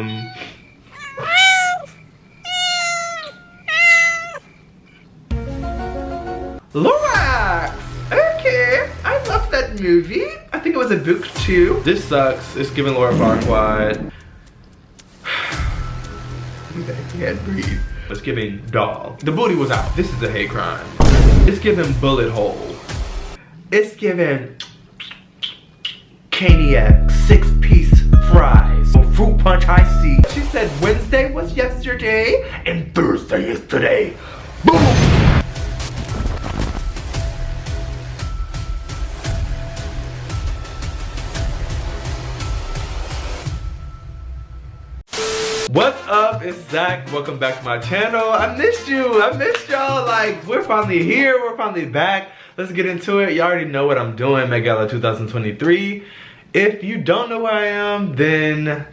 Um. Lorax! Okay, I love that movie. I think it was a book too. This sucks. It's giving Lord Farquaad. I can't breathe. It's giving doll. The booty was out. This is a hate crime. It's giving bullet hole. It's giving caniac six piece fries fruit punch I see. She said Wednesday was yesterday and Thursday is today. Boom! What's up? It's Zach. Welcome back to my channel. I missed you. I missed y'all. Like, we're finally here. We're finally back. Let's get into it. You all already know what I'm doing. Met Gala 2023. If you don't know who I am, then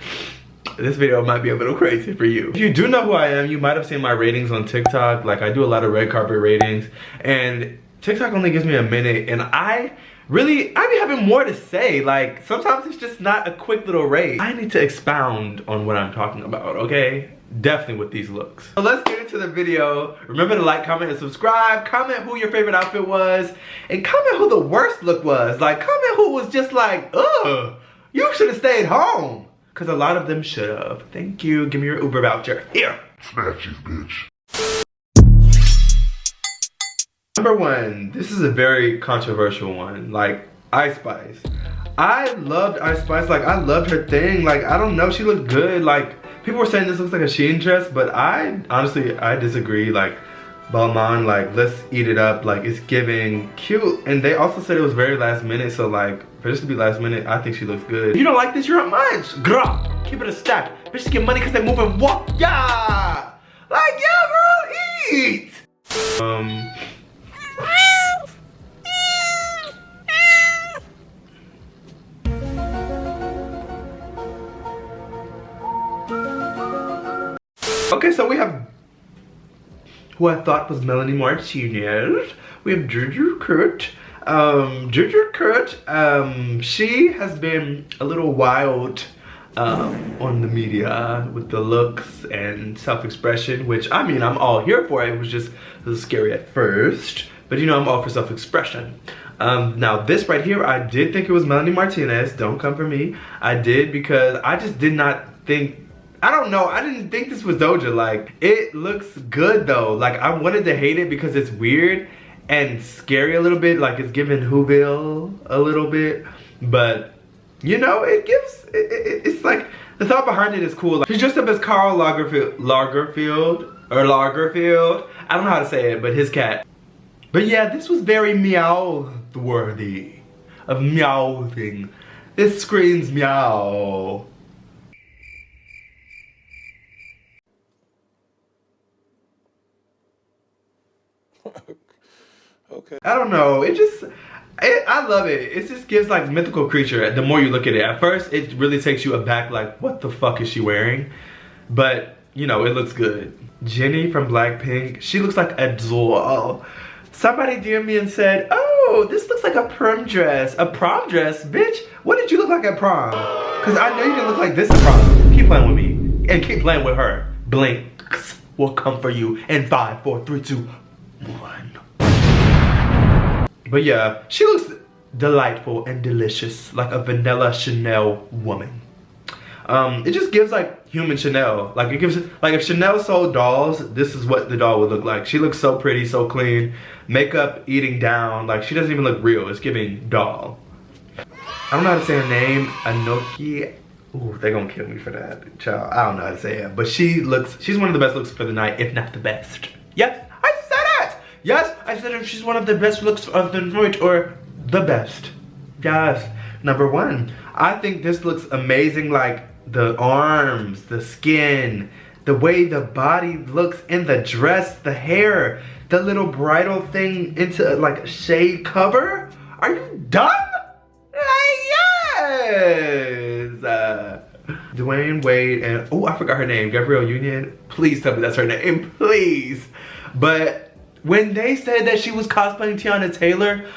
this video might be a little crazy for you. If you do know who I am, you might have seen my ratings on TikTok. Like, I do a lot of red carpet ratings. And TikTok only gives me a minute. And I really, I be having more to say. Like, sometimes it's just not a quick little rate. I need to expound on what I'm talking about, okay? Definitely with these looks. So let's get into the video. Remember to like, comment, and subscribe. Comment who your favorite outfit was. And comment who the worst look was. Like, comment who was just like, ugh, you should have stayed home. Because a lot of them should have. Thank you. Give me your Uber voucher. Here. Snatches, bitch. Number one, this is a very controversial one. Like, Ice Spice. I loved Ice Spice. Like, I loved her thing. Like, I don't know. She looked good. Like, people were saying this looks like a Shein dress, but I, honestly, I disagree. Like, Balmain, like, let's eat it up. Like, it's giving cute. And they also said it was very last minute. So, like, for this to be last minute, I think she looks good. If you don't like this, you're on mine. Grah. Keep it a stack. Bitches get money because they move and walk. Yeah. Like, yeah, girl, eat. Um, Okay, so we have who I thought was Melanie Martinez. We have Juju Kurt. Um, Juju Kurt, um, she has been a little wild um, on the media with the looks and self-expression, which I mean, I'm all here for. It was just a little scary at first, but you know, I'm all for self-expression. Um, now this right here, I did think it was Melanie Martinez. Don't come for me. I did because I just did not think I don't know. I didn't think this was Doja. Like, it looks good though. Like, I wanted to hate it because it's weird and scary a little bit. Like, it's giving Whoville a little bit. But, you know, it gives, it, it, it's like, the thought behind it is cool. Like, she's dressed up as Karl Lagerfeld, Lagerfield, or Lagerfield. I don't know how to say it, but his cat. But yeah, this was very meow-worthy. Of meowing. This screams meow. Okay. I don't know. It just, it, I love it. It just gives like mythical creature. The more you look at it, at first it really takes you aback. Like, what the fuck is she wearing? But you know, it looks good. Jennie from Blackpink, she looks like a doll. Somebody DM me and said, oh, this looks like a prom dress. A prom dress? Bitch, what did you look like at prom? Because I know you didn't look like this at prom. Keep playing with me. And keep playing with her. Blinks will come for you in five, four, three, two, one. But yeah, she looks delightful and delicious, like a vanilla Chanel woman. Um, it just gives like human Chanel. Like it gives, like if Chanel sold dolls, this is what the doll would look like. She looks so pretty, so clean. Makeup eating down, like she doesn't even look real. It's giving doll. I don't know how to say her name, Anoki. Ooh, they're gonna kill me for that, child. I don't know how to say it, but she looks, she's one of the best looks for the night, if not the best. Yep, Yes, I said she's one of the best looks of the night or the best. Yes. Number one, I think this looks amazing like the arms, the skin, the way the body looks in the dress, the hair, the little bridal thing into like a shade cover. Are you done? Like, yes! Uh, Dwyane Wade and, oh, I forgot her name, Gabrielle Union. Please tell me that's her name, please. But when they said that she was cosplaying Teyana Taylor,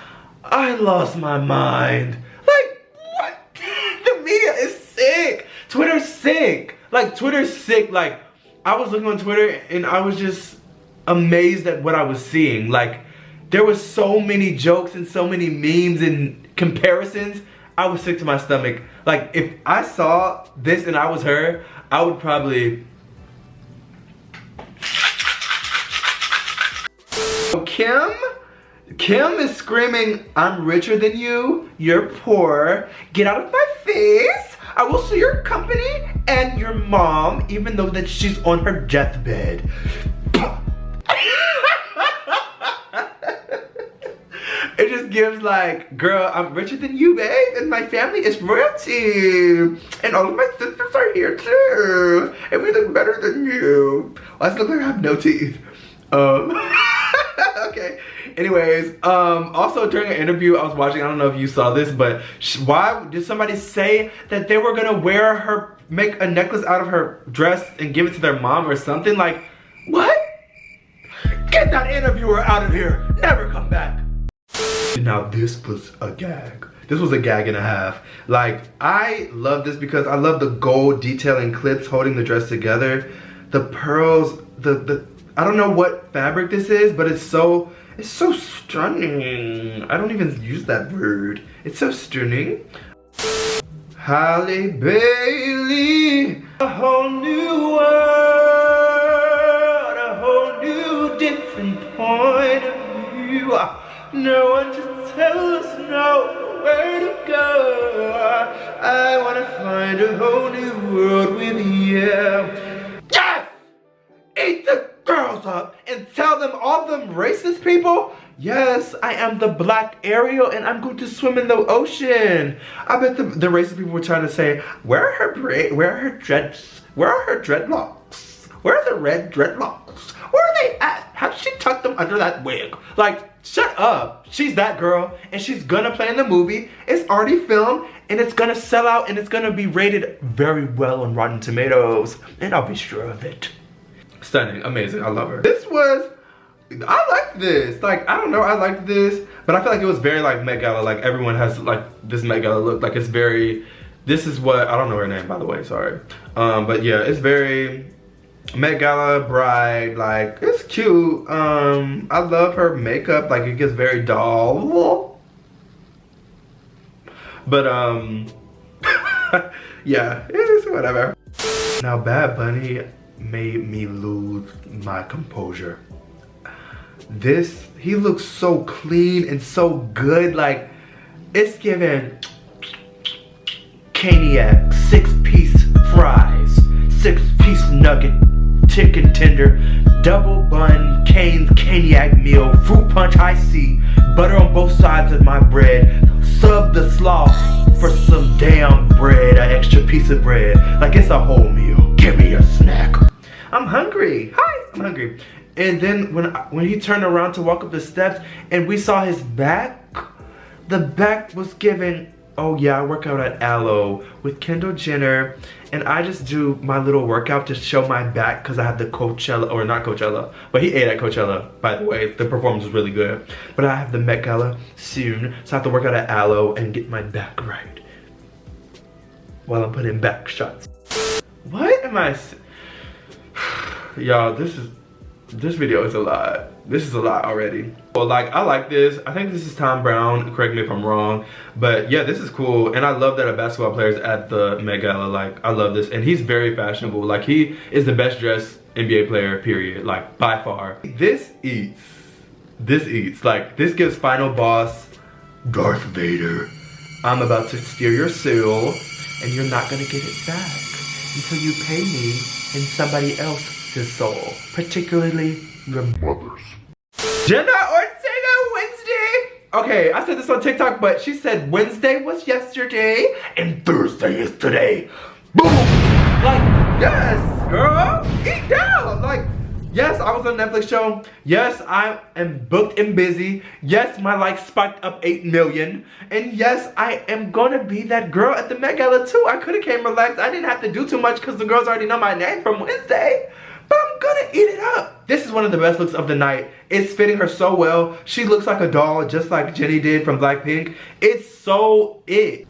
I lost my mind. Like, what? the media is sick. Twitter's sick. like Twitter's sick. Like I was looking on Twitter and I was just amazed at what I was seeing. Like there was so many jokes and so many memes and comparisons. I was sick to my stomach. Like if I saw this and I was her, I would probably Kim Kim is screaming, I'm richer than you, you're poor, get out of my face, I will sue your company and your mom, even though that she's on her deathbed. it just gives like, girl, I'm richer than you, babe, and my family is royalty. And all of my sisters are here too. And we look better than you. Does it look like I have no teeth? Um, okay. Anyways, um, also during an interview I was watching, I don't know if you saw this, but why did somebody say that they were gonna wear her, make a necklace out of her dress and give it to their mom or something? Like, what? Get that interviewer out of here. Never come back. Now this was a gag. This was a gag and a half. Like, I love this because I love the gold detailing clips holding the dress together. The pearls, the, the, I don't know what fabric this is, but it's so, it's so stunning. I don't even use that word. It's so stunning. Halle Bailey, a whole new world, a whole new different point of view. No one to tell us nowhere to go. I wanna find a whole new world with you. Yes! Eat the girls up and tell them all them racist people yes i am the black ariel and i'm going to swim in the ocean. I bet the, the racist people were trying to say where are her braid where are her dreads where are her dreadlocks? Where are the red dreadlocks? Where are they at? How did she tuck them under that wig? Like shut up. She's that girl and she's gonna play in the movie. It's already filmed and it's gonna sell out and it's gonna be rated very well on rotten tomatoes. And i'll be sure of it stunning, amazing. I love her. This was, I like this. Like, I don't know, I liked this, but I feel like it was very like Met Gala. Like everyone has like this Met Gala look. Like it's very, this is what, I don't know her name by the way, sorry. Um, but yeah, it's very Met Gala bride, like it's cute. Um, I love her makeup, like it gets very doll. But um, yeah, it's whatever. Now Bad Bunny, made me lose my composure. This, he looks so clean and so good. Like, it's given Caniac, six piece fries, six piece nugget, chicken tender, double bun, Cane's Caniac meal, fruit punch I see, butter on both sides of my bread, sub the slaw for some damn bread, an extra piece of bread. Like it's a whole meal. Give me a snack. I'm hungry. Hi, I'm hungry. And then when when he turned around to walk up the steps and we saw his back, the back was given, oh yeah, I work out at Alo with Kendall Jenner. And I just do my little workout to show my back because I have the Coachella, or not Coachella, but he ate at Coachella, by the way. The performance was really good. But I have the Met Gala soon, so I have to work out at Alo and get my back right. While I'm putting back shots. What am I y'all this is this video is a lot. This is a lot already. Well like i like this. I think this is Thom Browne. correct me if i'm wrong. But yeah this is cool. And i love that a basketball player is at the met gala. Like i love this. And he's very fashionable. Like he is the best dressed nba player period. Like by far. This eats. This eats. Like this gives final boss darth vader. I'm about to steal your soul and you're not gonna get it back until you pay me and somebody else his soul, particularly your mother's. Jenna Ortega Wednesday. Okay, I said this on TikTok, but she said Wednesday was yesterday and Thursday is today. Boom! Like, yes, girl, eat down. Like, Yes, I was on Netflix show. Yes, I am booked and busy. Yes, my likes spiked up 8 million. And yes, I am gonna be that girl at the Met Gala too. I could've came relaxed. I didn't have to do too much because the girls already know my name from Wednesday but I'm gonna eat it up. This is one of the best looks of the night. It's fitting her so well. She looks like a doll, just like Jennie did from Blackpink. It's so it.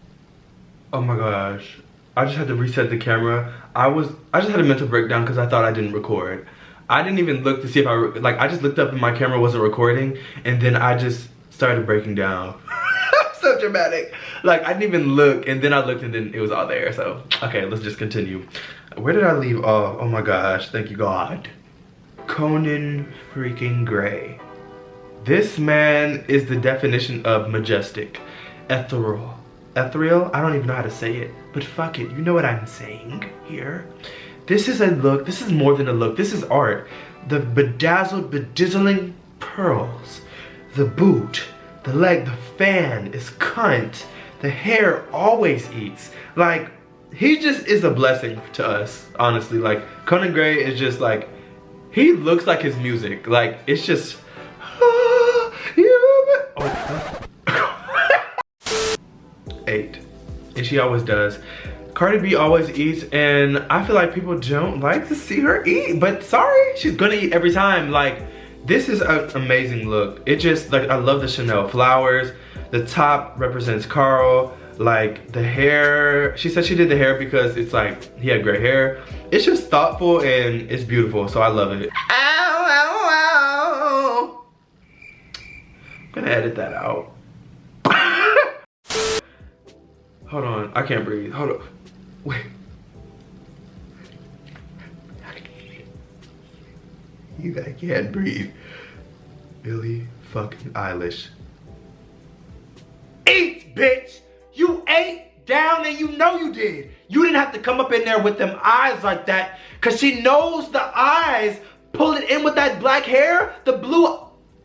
Oh my gosh. I just had to reset the camera. I was, I just had a mental breakdown because I thought I didn't record. I didn't even look to see if I, like I just looked up and my camera wasn't recording and then I just started breaking down. so dramatic. Like I didn't even look and then I looked and then it was all there. So, okay, let's just continue. Where did I leave off? Oh my gosh, thank you God. Conan freaking Gray. This man is the definition of majestic, ethereal. Ethereal? I don't even know how to say it, but fuck it, you know what I'm saying here. This is a look, this is more than a look, this is art. The bedazzled, bedizzling pearls, the boot, the leg, the fan is cunt. The hair always eats. Like, he just is a blessing to us, honestly. Like, Conan Gray is just like, he looks like his music. Like, it's just, ah, oh, eight. And she always does. Cardi B always eats and I feel like people don't like to see her eat. But sorry, she's gonna eat every time. Like, this is an amazing look. It just, like, I love the Chanel flowers. The top represents Karl. Like, the hair, she said she did the hair because it's like, he had gray hair. It's just thoughtful and it's beautiful, so I love it. Ow, ow, ow. I'm gonna edit that out. Hold on, I can't breathe. Hold on. Wait. You I can't breathe. Billie fucking Eilish. Eat, bitch! You ate down and you know you did. You didn't have to come up in there with them eyes like that because she knows the eyes pull it in with that black hair. The blue,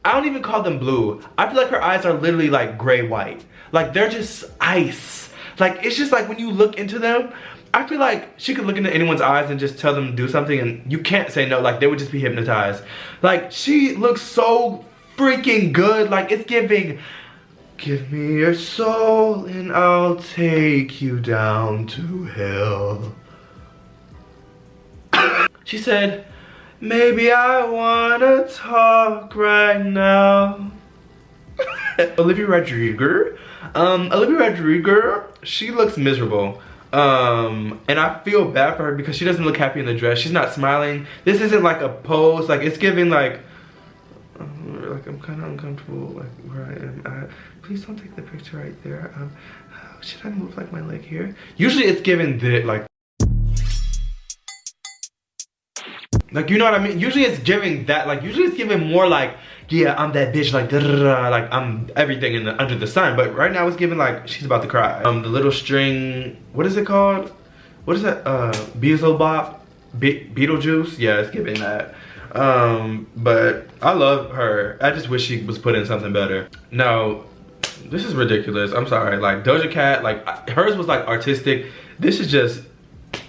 I don't even call them blue. I feel like her eyes are literally like gray white. Like they're just ice. Like it's just like when you look into them, I feel like she could look into anyone's eyes and just tell them to do something and you can't say no. Like they would just be hypnotized. Like she looks so freaking good. Like it's giving, give me your soul and I'll take you down to hell. she said, maybe I wanna talk right now. Olivia Rodrigo. Um, Olivia Rodrigo, she looks miserable. Um, and I feel bad for her because she doesn't look happy in the dress. She's not smiling. This isn't like a pose. Like it's giving like, like I'm kind of uncomfortable like where I am at. Please don't take the picture right there. Um, should I move like my leg here? Usually it's given the like. Like, you know what I mean? Usually it's giving that, like, usually it's giving more like, yeah, I'm that bitch, like, like, I'm everything in the, under the sun. But right now it's giving like, she's about to cry. Um, the little string, what is it called? What is that? Uh, Beelzebub? Be Beetlejuice? Yeah, it's giving that. Um, but I love her. I just wish she was put in something better. No, this is ridiculous. I'm sorry. Like, Doja Cat, like, hers was like artistic. This is just,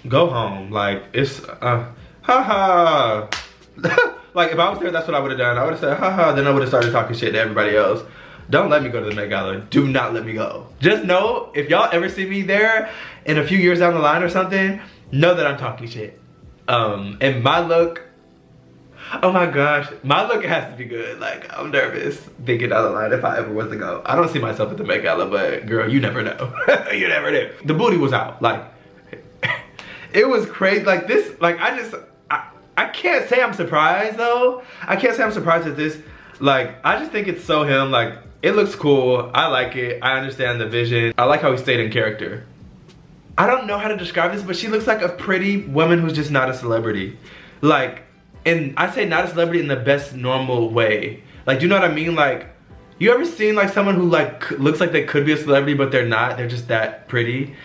go home. Like, it's, uh, haha. like if I was there, that's what I would have done. I would have said, haha, then I would have started talking shit to everybody else. Don't let me go to the Met Gala. Do not let me go. Just know, if y'all ever see me there in a few years down the line or something, know that I'm talking shit. Um, and my look, oh my gosh, my look has to be good. Like, I'm nervous thinking down the line if I ever was to go. I don't see myself at the Met Gala, but girl, you never know. you never do. The booty was out. Like, it was crazy. Like this, like I just, I can't say I'm surprised though. I can't say I'm surprised at this. Like, I just think it's so him. Like, it looks cool. I like it. I understand the vision. I like how he stayed in character. I don't know how to describe this, but she looks like a pretty woman who's just not a celebrity. Like, and I say not a celebrity in the best normal way. Like, do you know what I mean? Like, you ever seen like someone who like looks like they could be a celebrity, but they're not? They're just that pretty.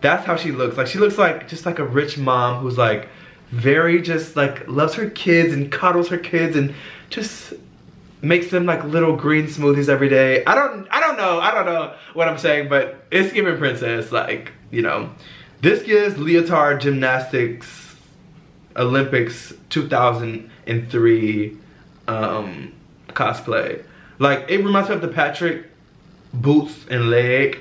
That's how she looks. Like, she looks like just like a rich mom who's like, very just like loves her kids and cuddles her kids and just makes them like little green smoothies every day. I don't I don't know. I don't know what I'm saying, but it's giving princess like, you know. This gives leotard gymnastics Olympics 2003 um cosplay. Like it reminds me of the Patrick boots and leg.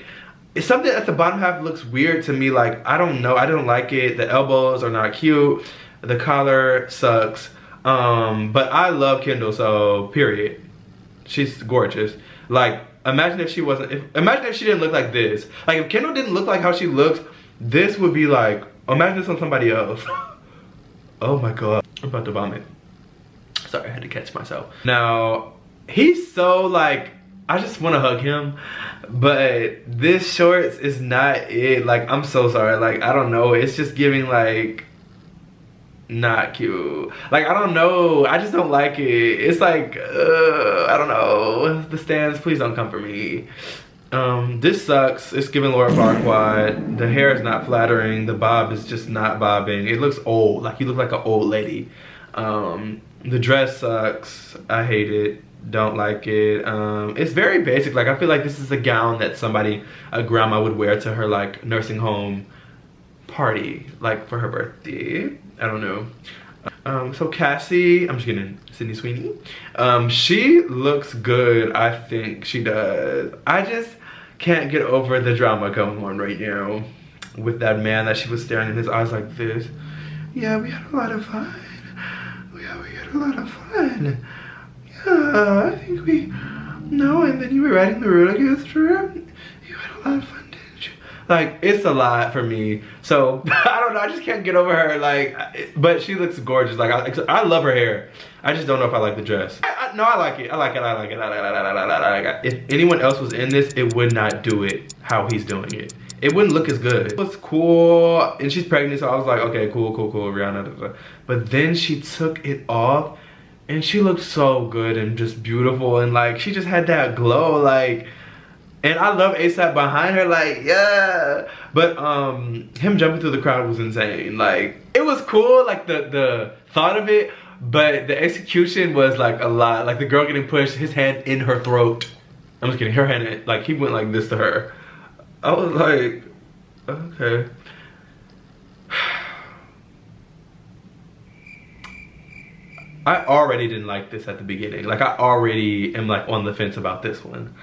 It's something at the bottom half looks weird to me. Like, I don't know. I don't like it. The elbows are not cute. The collar sucks. Um, but I love Kendall, so period. She's gorgeous. Like, imagine if she wasn't, if, imagine if she didn't look like this. Like, if Kendall didn't look like how she looks, this would be like, imagine this on somebody else. oh my god. I'm about to vomit. Sorry, I had to catch myself. Now, he's so like, I just want to hug him. But this shorts is not it. Like, I'm so sorry. Like, I don't know. It's just giving like, not cute. Like, I don't know. I just don't like it. It's like, uh, I don't know. The stands, please don't come for me. Um, this sucks. It's giving Lord Farquaad. The hair is not flattering. The bob is just not bobbing. It looks old. Like you look like an old lady. Um, the dress sucks. I hate it. Don't like it. Um, it's very basic. Like I feel like this is a gown that somebody, a grandma would wear to her like nursing home party, like for her birthday. I don't know. Um, so Cassie, I'm just kidding, Sydney Sweeney. Um, she looks good, I think she does. I just, can't get over the drama going on right now with that man that she was staring in his eyes like this. Yeah, we had a lot of fun. Yeah, we had a lot of fun. Yeah, I think we, no, and then you were riding the roller coaster. You had a lot of fun? Like, it's a lot for me. So, I don't know, I just can't get over her, like, but she looks gorgeous. Like, I, I love her hair. I just don't know if I like the dress. I, I, no, I like it. I like it. I like it. I like it. I like it. I like it. If anyone else was in this, it would not do it how he's doing it. It wouldn't look as good. It was cool, and she's pregnant, so I was like, okay, cool, cool, cool, Rihanna. But then she took it off, and she looked so good and just beautiful, and like she just had that glow, like. And I love ASAP behind her, like, yeah. But um, him jumping through the crowd was insane. Like, it was cool, like the the thought of it, but the execution was like a lot. Like the girl getting pushed, his hand in her throat. I'm just kidding, her hand, like he went like this to her. I was like, okay. I already didn't like this at the beginning. Like I already am like on the fence about this one.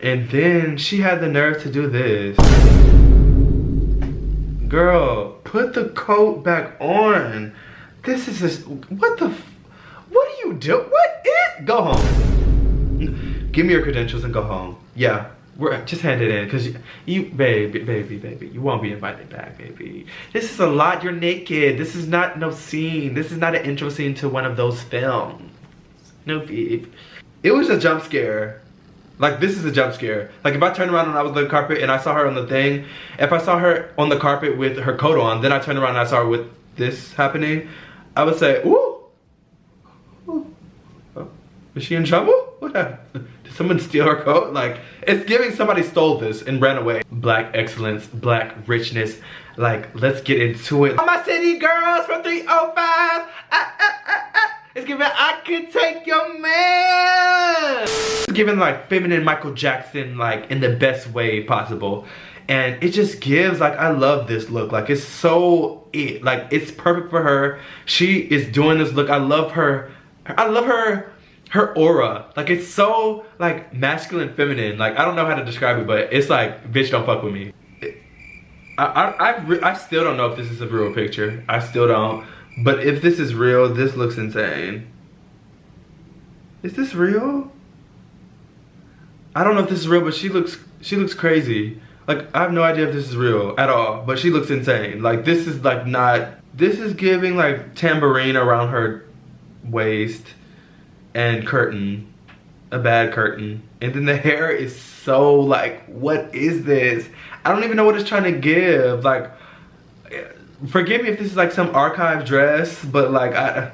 And then she had the nerve to do this. Girl, put the coat back on. This is this, what the, what do you do? What is, go home. Give me your credentials and go home. Yeah, we're, just hand it in because you, baby, baby, baby, you won't be invited back, baby. This is a lot, you're naked. This is not no scene. This is not an intro scene to one of those films. No, babe. It was a jump scare. Like this is a jump scare. Like if I turned around and I was on the carpet and I saw her on the thing, if I saw her on the carpet with her coat on, then I turned around and I saw her with this happening, I would say, ooh. ooh. Oh. Is she in trouble? What happened? Did someone steal her coat? Like, it's giving somebody stole this and ran away. Black excellence, black richness. Like, let's get into it. All my city girls from 305. Ah, ah, ah. It's giving I could take your man. It's giving like feminine Michael Jackson like in the best way possible and it just gives like i love this look like it's so it like it's perfect for her she is doing this look i love her i love her her aura. Like it's so like masculine feminine. Like i don't know how to describe it but it's like bitch don't fuck with me. I, I, I, I still don't know if this is a real picture. I still don't. But if this is real this looks insane. Is this real? I don't know if this is real but she looks she looks crazy. Like, I have no idea if this is real at all, but she looks insane. Like, this is like not, this is giving like tambourine around her waist and curtain, a bad curtain. And then the hair is so like, what is this? I don't even know what it's trying to give. Like, forgive me if this is like some archive dress, but like, I,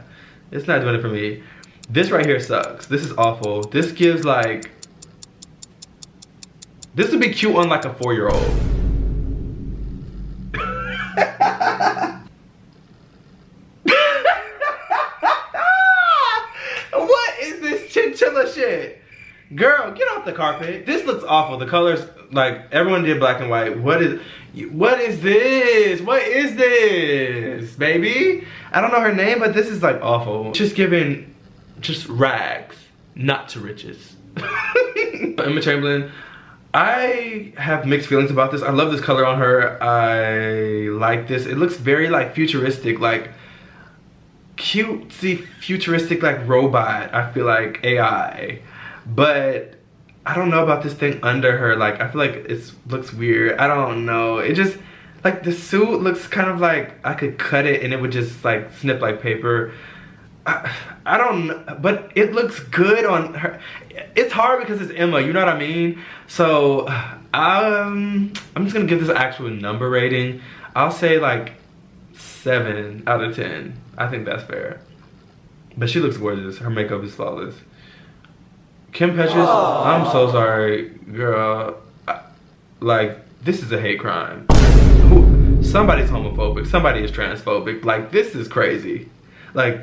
it's not doing it for me. This right here sucks. This is awful. This gives like, this would be cute on like a four-year-old. what is this chinchilla shit? Off the carpet. This looks awful. The colors, like everyone did black and white. What is, what is this? What is this, baby? I don't know her name, but this is like awful. Just giving, just rags, not to riches. Emma Chamberlain, I have mixed feelings about this. I love this color on her. I like this. It looks very like futuristic, like cutesy futuristic like robot. I feel like AI. But I don't know about this thing under her. Like I feel like it looks weird. I don't know. It just like the suit looks kind of like I could cut it and it would just like snip like paper. I, I don't, but it looks good on her. It's hard because it's Emma, you know what I mean? So, um, I'm just gonna give this actual number rating. I'll say like seven out of 10. I think that's fair. But she looks gorgeous. Her makeup is flawless. Kim Petras, Aww. I'm so sorry, girl. I, like, this is a hate crime. Somebody's homophobic. Somebody is transphobic. Like, this is crazy. Like,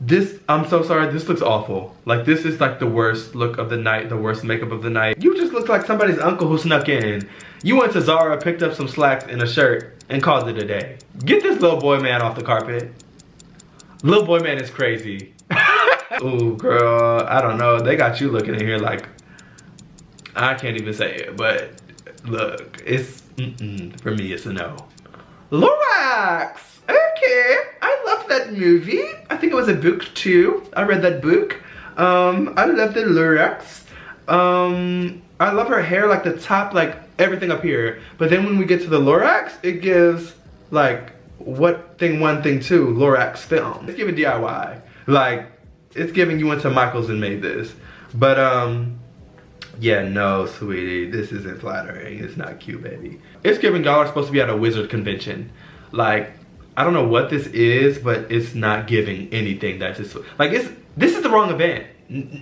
this, I'm so sorry, this looks awful. Like, this is like the worst look of the night, the worst makeup of the night. You just look like somebody's uncle who snuck in. You went to Zara, picked up some slacks and a shirt, and called it a day. Get this little boy man off the carpet. Little boy man is crazy. Ooh, girl, I don't know. They got you looking in here like, I can't even say it, but look, it's, mm -mm, for me, it's a no. Lorax! Okay, I love that movie. I think it was a book too. I read that book. Um, I love the Lorax. Um, I love her hair, like the top, like everything up here. But then when we get to the Lorax, it gives like what thing one, thing two, Lorax film. It's giving DIY. Like, it's giving you went to Michaels and made this. But um, yeah, no, sweetie, this isn't flattering. It's not cute, baby. It's giving y'all are supposed to be at a wizard convention. Like, I don't know what this is, but it's not giving anything that's just, like, it's, this is the wrong event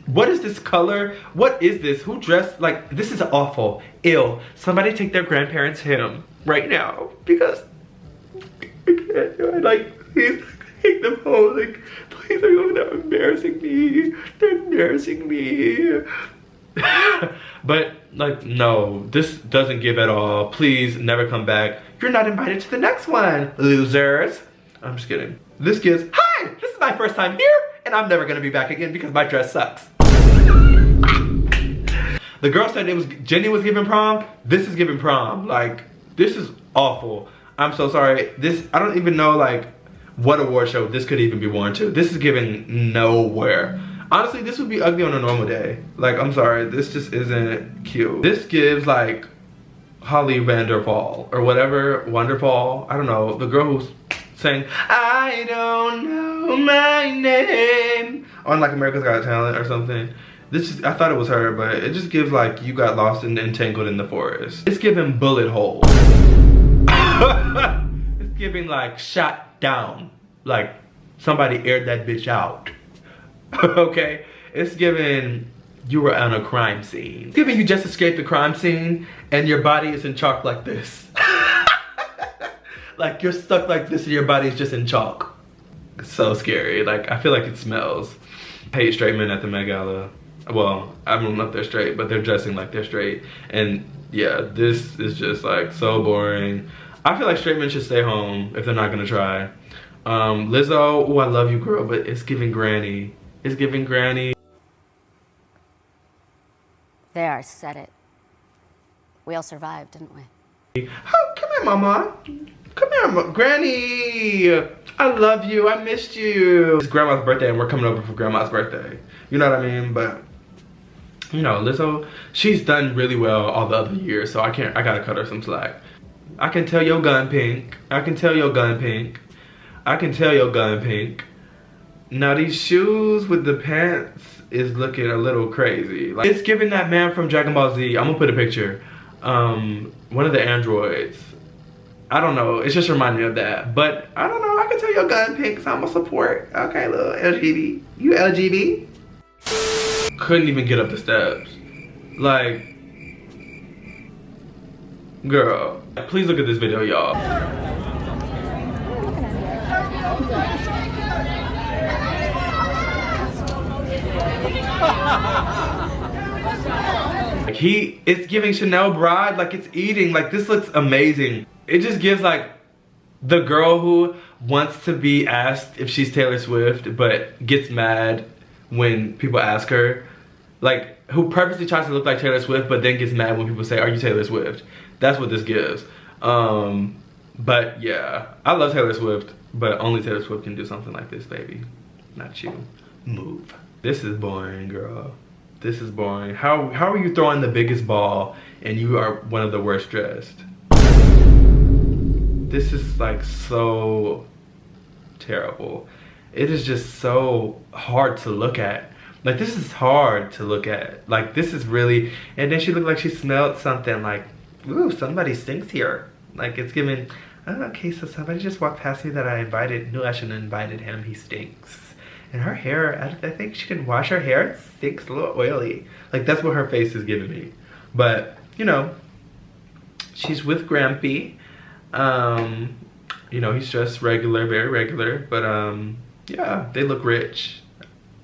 what is this color? What is this? Who dressed like this is awful, ill. Somebody take their grandparents him right now because I can't do it. Like please take them home. Like please they're embarrassing me. They're embarrassing me. but like no, this doesn't give at all. Please never come back. You're not invited to the next one, losers. I'm just kidding. This gives, hi, this is my first time here and I'm never gonna be back again because my dress sucks. the girl said it was Jennie was giving prom. This is giving prom. Like this is awful. I'm so sorry. This I don't even know like what award show this could even be worn to. This is giving nowhere. Honestly, this would be ugly on a normal day. Like, I'm sorry, this just isn't cute. This gives like Holly Vanderfall or whatever, Wonderfall. I don't know, the girl who's saying, I don't know my name on like America's Got Talent or something. This is, I thought it was her, but it just gives like you got lost and entangled in the forest. It's giving bullet hole. giving like shot down. Like somebody aired that bitch out. okay? It's giving you were on a crime scene. It's giving you just escaped the crime scene and your body is in chalk like this. like you're stuck like this and your body's just in chalk. It's so scary. Like I feel like it smells. Hate straight men at the Met Gala. Well, I don't know if they're straight, but they're dressing like they're straight. And yeah, this is just like so boring. I feel like straight men should stay home if they're not gonna try. Um, Lizzo, oh I love you girl, but it's giving granny. It's giving granny. There, I said it. We all survived, didn't we? Oh, come here, mama. Come here, Granny. I love you. I missed you. It's grandma's birthday and we're coming over for grandma's birthday. You know what I mean? But, you know, Lizzo, she's done really well all the other years, so I can't, I gotta cut her some slack. I can tell your gun pink. I can tell your gun pink. I can tell your gun pink. Now these shoes with the pants is looking a little crazy. Like, it's giving that man from Dragon Ball Z. I'm gonna put a picture. Um, one of the androids I don't know. It's just reminding me of that. But I don't know. I can tell your gun pink, so I'm gonna support. Okay, little LGB. You LGB? Couldn't even get up the steps. Like, girl. Uh, please look at this video, y'all. Like he, it's giving Chanel bride, like it's eating, like this looks amazing. It just gives like the girl who wants to be asked if she's Taylor Swift but gets mad when people ask her. Like who purposely tries to look like Taylor Swift but then gets mad when people say are you Taylor Swift that's what this gives. Um but yeah I love Taylor Swift but only Taylor Swift can do something like this baby. Not you. Move. This is boring girl. This is boring. How how are you throwing the biggest ball and you are one of the worst dressed? This is like so terrible. It is just so hard to look at. Like this is hard to look at. Like this is really, and then she looked like she smelled something like, ooh, somebody stinks here. Like it's giving, oh, okay, so somebody just walked past me that I invited. No, I shouldn't invited him. He stinks. And her hair, I, I think she didn't wash her hair. It stinks a little oily. Like that's what her face is giving me. But, you know, she's with Grampy. Um, you know, he's just regular, very regular. But um, yeah, they look rich.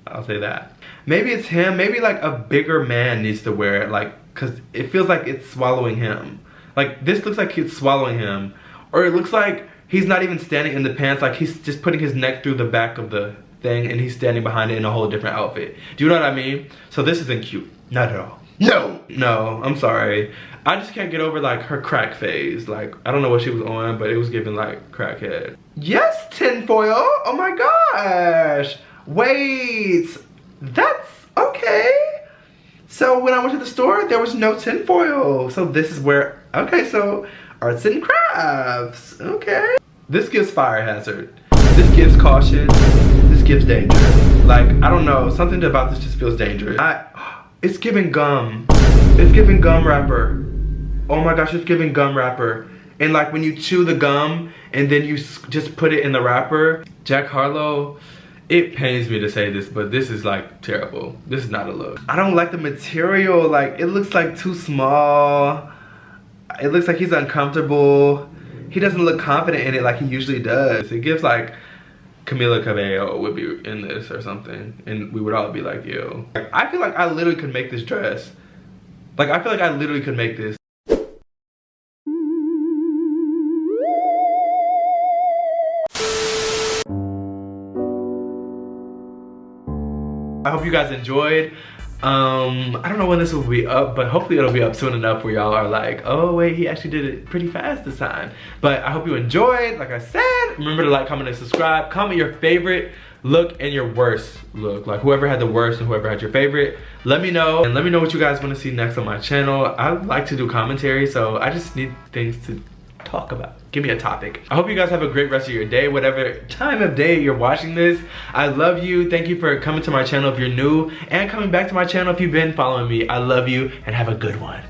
I'll say that. Maybe it's him. Maybe like a bigger man needs to wear it. Like, cause it feels like it's swallowing him. Like this looks like it's swallowing him. Or it looks like he's not even standing in the pants. Like he's just putting his neck through the back of the thing and he's standing behind it in a whole different outfit. Do you know what I mean? So this isn't cute. Not at all. No, no, I'm sorry. I just can't get over like her crack phase. Like, I don't know what she was on, but it was giving like crackhead. Yes, tinfoil. Oh my gosh. Wait, that's okay. So when I went to the store, there was no tinfoil. So this is where, okay, so arts and crafts, okay. This gives fire hazard. This gives caution. This gives danger. Like, I don't know, something about this just feels dangerous. I, it's giving gum. It's giving gum wrapper. Oh my gosh, it's giving gum wrapper. And like when you chew the gum and then you just put it in the wrapper, Jack Harlow, it pains me to say this, but this is like terrible. This is not a look. I don't like the material. Like it looks like too small. It looks like he's uncomfortable. He doesn't look confident in it like he usually does. It gives like Camila Cabello would be in this or something and we would all be like, yo. Like, I feel like I literally could make this dress. Like, I feel like I literally could make this. I hope you guys enjoyed. Um i don't know when this will be up but hopefully it'll be up soon enough where y'all are like oh wait he actually did it pretty fast this time. But i hope you enjoyed. Like i said remember to like comment and subscribe. Comment your favorite look and your worst look. Like whoever had the worst and whoever had your favorite let me know. And let me know what you guys want to see next on my channel. I like to do commentary so i just need things to talk about. Give me a topic. I hope you guys have a great rest of your day, whatever time of day you're watching this. I love you. Thank you for coming to my channel if you're new and coming back to my channel if you've been following me. I love you and have a good one.